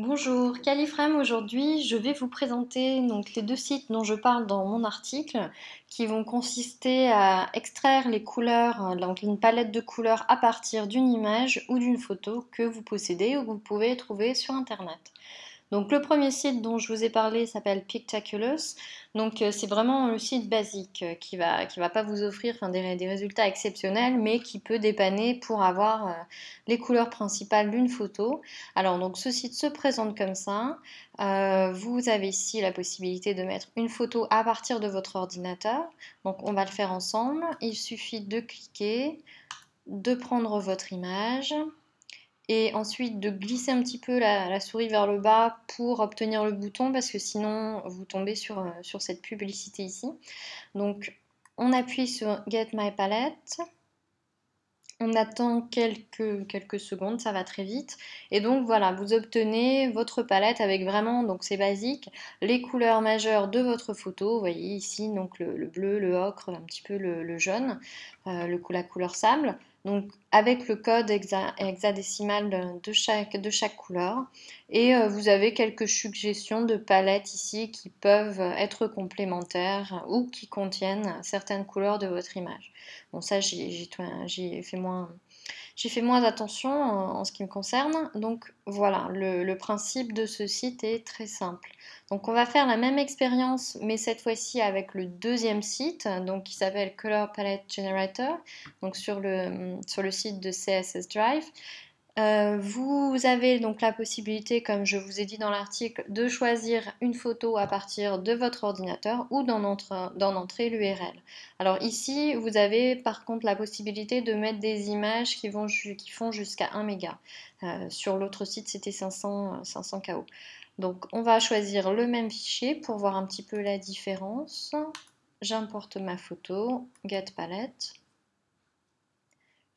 Bonjour, Califrame aujourd'hui, je vais vous présenter donc les deux sites dont je parle dans mon article qui vont consister à extraire les couleurs, euh, donc une palette de couleurs à partir d'une image ou d'une photo que vous possédez ou que vous pouvez trouver sur internet. Donc le premier site dont je vous ai parlé s'appelle Pictaculous. Donc euh, c'est vraiment le site basique euh, qui va qui va pas vous offrir des, des, résultats exceptionnels, mais qui peut dépanner pour avoir euh, les couleurs principales d'une photo. Alors donc ce site se présente comme ça. vous avez ici la possibilité de mettre une photo à partir de votre ordinateur. Donc on va le faire ensemble. Il suffit de cliquer, de prendre votre image et ensuite de glisser un petit peu la, souris vers le bas pour obtenir le bouton parce que sinon vous tombez sur, euh, sur cette publicité ici. Donc on appuie sur Get My Palette. On attend quelques, quelques secondes, ça va très vite. Et donc voilà, vous obtenez votre palette avec vraiment, donc c'est basique, les couleurs majeures de votre photo. Vous voyez ici donc le, bleu, le ocre, un petit peu le, jaune, euh, la couleur sable. Donc avec le code hexadécimal de, chaque, de chaque couleur. Et euh, vous avez quelques suggestions de palettes ici qui peuvent être complémentaires ou qui contiennent certaines couleurs de votre image. Bon ça j'ai fait moins j'ai fait moins attention en, ce qui me concerne. Donc voilà, le, principe de ce site est très simple. Donc on va faire la même expérience, mais cette fois-ci avec le deuxième site, donc qui s'appelle Color Palette Generator, donc sur le, sur le site de CSS Drive. Euh, vous avez donc la possibilité, comme je vous ai dit dans l'article, de choisir une photo à partir de votre ordinateur ou d'en entrer l'URL. Alors ici, vous avez par contre la possibilité de mettre des images qui, vont, qui font jusqu'à 1 méga. Euh, sur l'autre site, c'était 500, 500 KO. Donc on va choisir le même fichier pour voir un petit peu la différence. J'importe ma photo, Get Palette.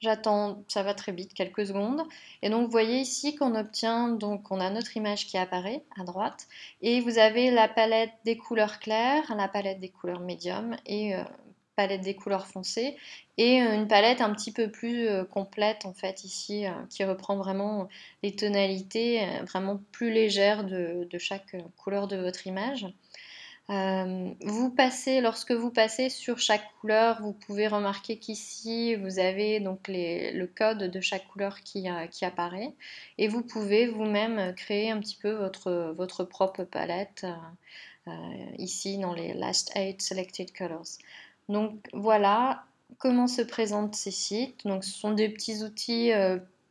J'attends, ça va très vite, quelques secondes. Et donc vous voyez ici qu'on obtient, donc on a notre image qui apparaît à droite. Et vous avez la palette des couleurs claires, la palette des couleurs médium et euh, palette des couleurs foncées. Et euh, une palette un petit peu plus euh, complète en fait ici, qui reprend vraiment les tonalités vraiment plus légères de chaque couleur de votre image. Euh, vous passez, lorsque vous passez sur chaque couleur, vous pouvez remarquer qu'ici vous avez donc le code de chaque couleur qui, euh, qui apparaît et vous pouvez vous-même créer un petit peu votre, propre palette euh, ici dans les Last 8 Selected Colors. Donc voilà comment se présentent ces sites. Donc ce sont des petits outils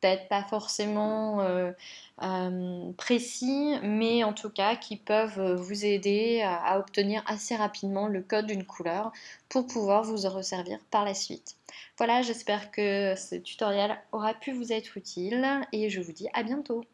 peut-être pas forcément euh, euh, précis, mais en tout cas qui peuvent vous aider à, obtenir assez rapidement le code d'une couleur pour pouvoir vous en resservir par la suite. Voilà, j'espère que ce tutoriel aura pu vous être utile et je vous dis à bientôt.